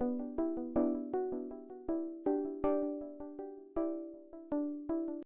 you